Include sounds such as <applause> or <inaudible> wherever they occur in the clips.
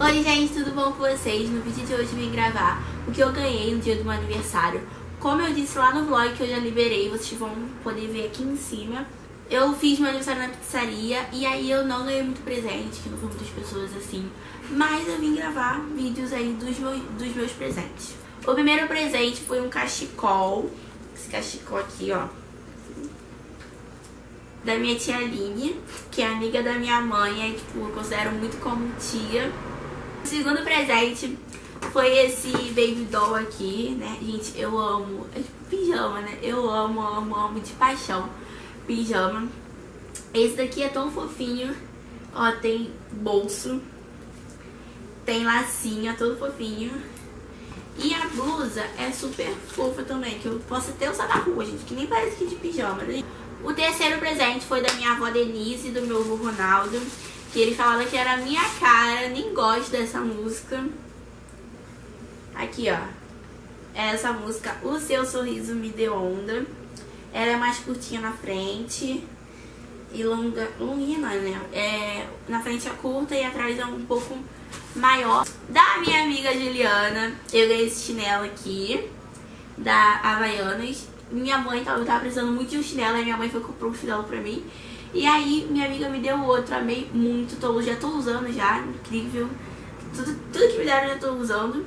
Oi gente, tudo bom com vocês? No vídeo de hoje vim gravar o que eu ganhei no dia do meu aniversário. Como eu disse lá no vlog que eu já liberei, vocês vão poder ver aqui em cima. Eu fiz meu aniversário na pizzaria e aí eu não ganhei muito presente, que não foram muitas pessoas assim. Mas eu vim gravar vídeos aí dos meus, dos meus presentes. O primeiro presente foi um cachecol. Esse cachecol aqui, ó. Da minha tia Aline, que é amiga da minha mãe, e tipo, eu considero muito como tia. Segundo presente foi esse baby doll aqui, né? Gente, eu amo. É tipo pijama, né? Eu amo, amo, amo de paixão pijama. Esse daqui é tão fofinho. Ó, tem bolso. Tem lacinho, é todo fofinho. E a blusa é super fofa também, que eu posso até usar na rua, gente, que nem parece que de pijama, né? O terceiro presente foi da minha avó Denise e do meu avô Ronaldo, ele falava que era a minha cara, nem gosto dessa música. Aqui, ó. Essa música, O Seu Sorriso Me Deu Onda. Ela é mais curtinha na frente e longa, longuinha não, né? É, na frente é curta e atrás é um pouco maior. Da minha amiga Juliana, eu ganhei esse chinelo aqui, da Havaianas. Minha mãe tava, tava precisando muito de um chinelo, e minha mãe foi comprou um chinelo pra mim. E aí minha amiga me deu outro, amei muito, tô, já tô usando já, incrível. Tudo, tudo que me deram eu já tô usando.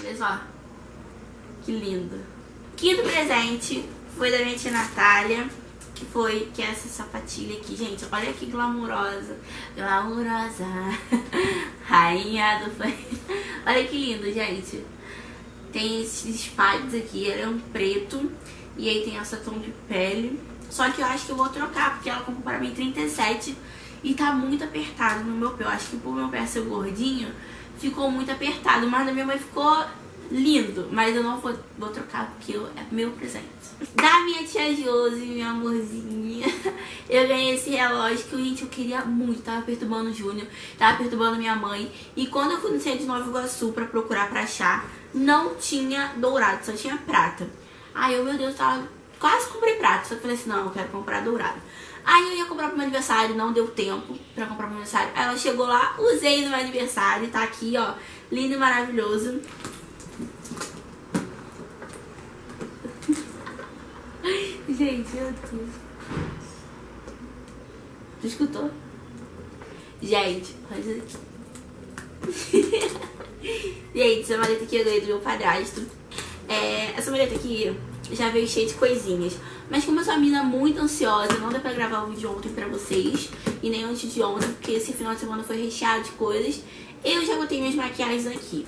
Olha só, que lindo. Quinto presente foi da minha tia Natália, que foi que é essa sapatilha aqui, gente. Olha que glamurosa. Glamurosa. <laughs> Rainha do Olha que lindo, gente. Tem esses espalhos aqui, ele é um preto. E aí tem essa tom de pele. Só que eu acho que eu vou trocar, porque ela comprou para mim 37 e tá muito apertado no meu pé. Eu acho que por meu pé ser gordinho, ficou muito apertado. Mas na minha mãe ficou lindo, mas eu não vou, vou trocar porque eu, é meu presente. Da minha tia Josi, minha amorzinha, <laughs> eu ganhei esse relógio que, gente, eu queria muito. Tava perturbando o Júnior, tava perturbando minha mãe. E quando eu fui no centro de Nova Iguaçu pra procurar pra achar, não tinha dourado, só tinha prata. Aí eu, meu Deus, tava quase comprei prata, só que eu falei assim, não, eu quero comprar dourado. Aí eu ia comprar pro meu aniversário, não deu tempo pra comprar pro meu aniversário. Aí ela chegou lá, usei no meu aniversário, tá aqui, ó, lindo e maravilhoso. <laughs> Gente, meu Deus. Tu escutou? Gente, olha aqui. <laughs> Gente, essa maleta aqui eu ganhei do meu padrasto. É, essa maleta aqui já veio cheia de coisinhas. Mas como eu sou uma mina muito ansiosa, não deu pra gravar o vídeo ontem pra vocês. E nem antes de ontem, porque esse final de semana foi recheado de coisas. Eu já botei minhas maquiagens aqui.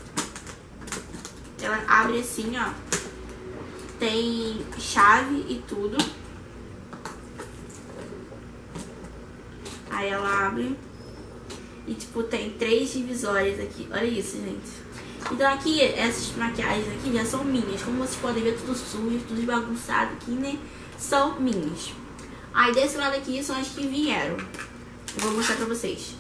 Ela abre assim, ó. Tem chave e tudo. Aí ela abre e, tipo, tem três divisórias aqui. Olha isso, gente. Então aqui, essas maquiagens aqui já são minhas. Como vocês podem ver, tudo sujo, tudo bagunçado aqui, né? São minhas. Aí desse lado aqui são as que vieram. Eu vou mostrar pra vocês.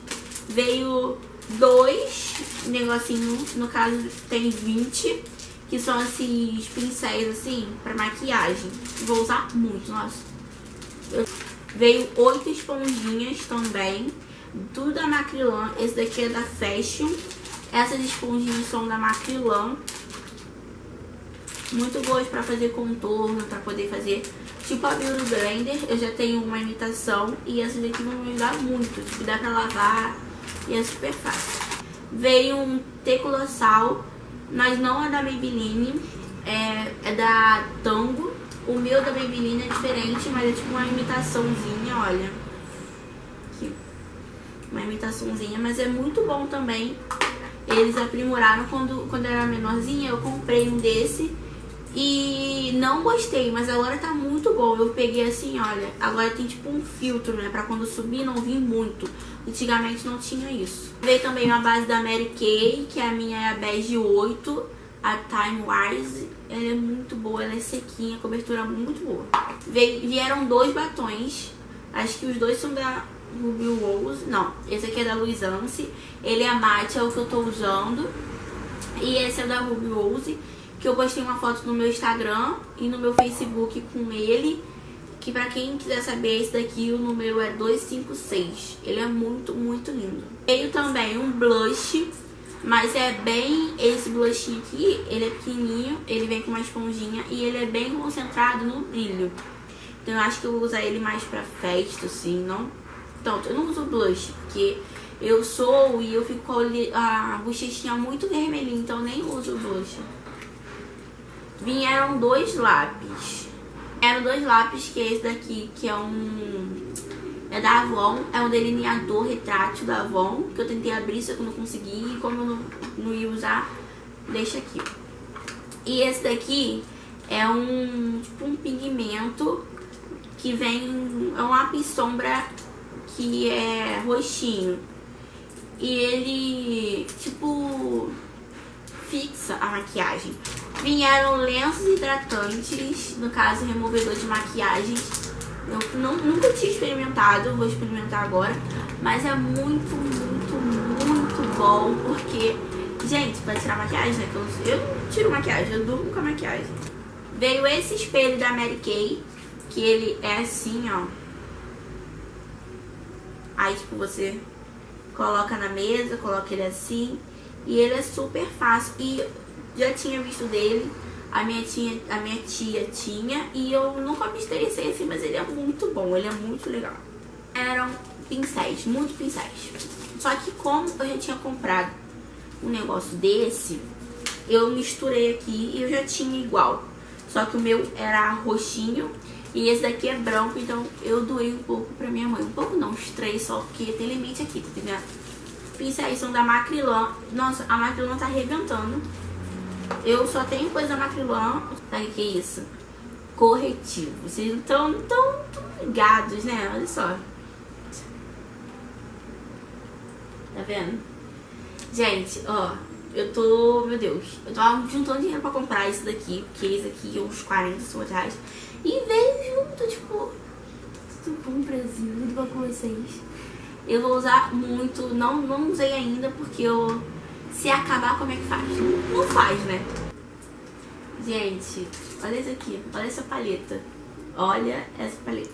Veio dois negocinhos, no caso tem 20 que são esses pincéis assim, pra maquiagem. Vou usar muito, nossa. Eu... Veio oito esponjinhas também, tudo da Macrylan. Esse daqui é da Fashion. Essas esponjinhas são da Macrylan. Muito boas pra fazer contorno, pra poder fazer tipo a Beauty Blender. Eu já tenho uma imitação e essas daqui vão me ajudar muito. Tipo, dá pra lavar e é super fácil. Veio um T Colossal mas não é da Maybelline, é, é da Tango. O meu da Maybelline é diferente, mas é tipo uma imitaçãozinha, olha. Aqui. Uma imitaçãozinha, mas é muito bom também. Eles aprimoraram quando, quando eu era menorzinha, eu comprei um desse e não gostei, mas agora tá muito bom. Eu peguei assim, olha, agora tem tipo um filtro, né? Pra quando subir não vir muito. Antigamente não tinha isso. Veio também uma base da Mary Kay, que a minha é a Bege 8, a Time Wise. Ela é muito boa, ela é sequinha, cobertura muito boa. Veio, vieram dois batons, acho que os dois são da Ruby Rose. Não, esse aqui é da Louis Anse. Ele é mate, é o que eu tô usando. E esse é da Ruby Rose que eu postei uma foto no meu Instagram e no meu Facebook com ele. Que pra quem quiser saber, esse daqui o número é 256. Ele é muito, muito lindo. Veio também um blush, mas é bem esse blushinho aqui, ele é pequenininho, ele vem com uma esponjinha e ele é bem concentrado no brilho. Então eu acho que eu vou usar ele mais pra festa, assim, não? Então, eu não uso blush, porque eu sou e eu fico com a bochechinha muito vermelhinha, então nem uso blush. Vieram dois lápis. Eram dois lápis, que é esse daqui, que é um... É da Avon, é um delineador retrátil da Avon, que eu tentei abrir, só que eu não consegui, e como eu não, não ia usar, deixa aqui. E esse daqui é um, tipo, um pigmento que vem, é um lápis sombra que é roxinho. E ele, tipo, fixa a maquiagem. Vieram lenços hidratantes, no caso, removedor de maquiagem. Eu não, nunca tinha experimentado, vou experimentar agora. Mas é muito, muito, muito bom, porque, gente, pra tirar maquiagem, né? Eu, eu tiro maquiagem, eu durmo com a maquiagem. Veio esse espelho da Mary Kay, que ele é assim, ó. Aí, tipo, você coloca na mesa, coloca ele assim. E ele é super fácil. E já tinha visto dele, a minha tia, a minha tia tinha. E eu nunca me interessei assim, mas ele é muito bom, ele é muito legal. Eram pincéis, muitos pincéis. Só que como eu já tinha comprado um negócio desse, eu misturei aqui e eu já tinha igual. Só que o meu era roxinho e esse daqui é branco, então eu doei um pouco pra minha mãe. Um pouco não, uns três só, porque tem limite aqui, tá entendendo? Pincéis são da Macrylan. Nossa, a Macrylan tá arrebentando. Eu só tenho coisa da Macrylan. Sabe o que é isso? Corretivo. Vocês não estão tão, tão ligados, né? Olha só. Tá vendo? Gente, ó, eu tô, meu Deus, eu tava juntando dinheiro pra comprar isso daqui, porque esse aqui é uns 40, 50 reais. E veio junto, tipo, tudo bom, Brasil, tudo bom com vocês? Eu vou usar muito, não, não usei ainda, porque eu, se acabar, como é que faz? Não faz, né? Gente, olha isso aqui, olha essa paleta. Olha essa paleta.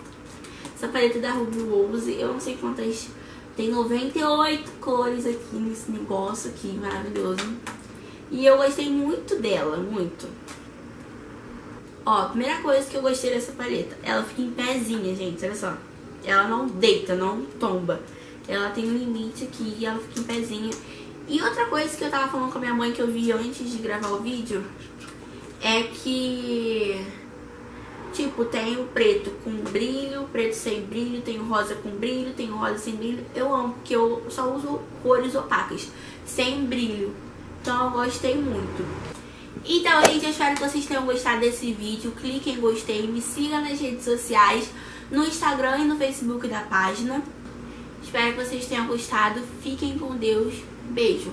Essa paleta da Ruby Rose, eu não sei quantas tem 98 cores aqui nesse negócio aqui, maravilhoso. E eu gostei muito dela, muito. Ó, primeira coisa que eu gostei dessa paleta, ela fica em pezinha, gente, olha só. Ela não deita, não tomba. Ela tem um limite aqui e ela fica em pezinha. E outra coisa que eu tava falando com a minha mãe que eu vi antes de gravar o vídeo é que Tipo, tem o preto com brilho, preto sem brilho, tem o rosa com brilho, tem o rosa sem brilho. Eu amo, porque eu só uso cores opacas, sem brilho. Então eu gostei muito. Então, gente, eu espero que vocês tenham gostado desse vídeo. Clique em gostei, me siga nas redes sociais, no Instagram e no Facebook da página. Espero que vocês tenham gostado. Fiquem com Deus. Beijo.